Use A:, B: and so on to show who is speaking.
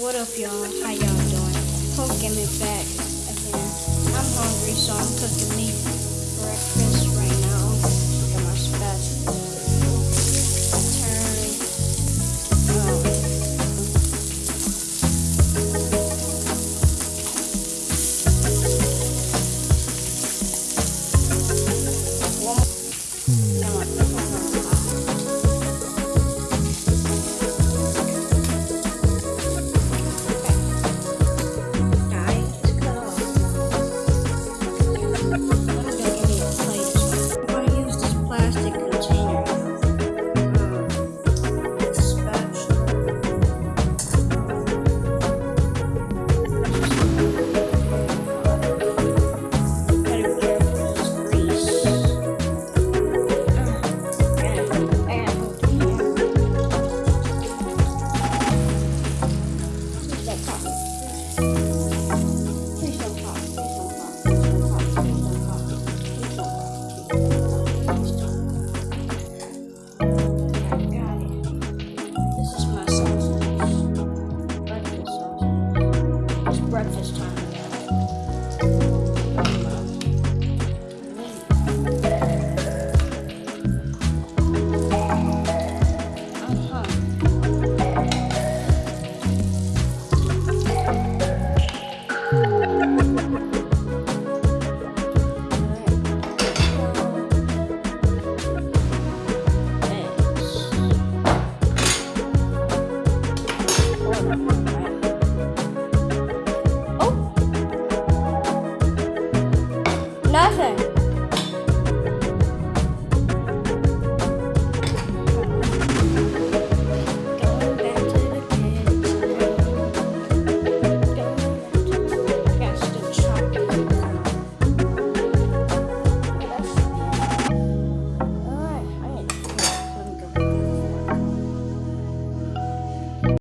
A: What up, y'all? How y'all doing? Homecoming back again. I'm hungry, so I'm cooking me breakfast. Just. time.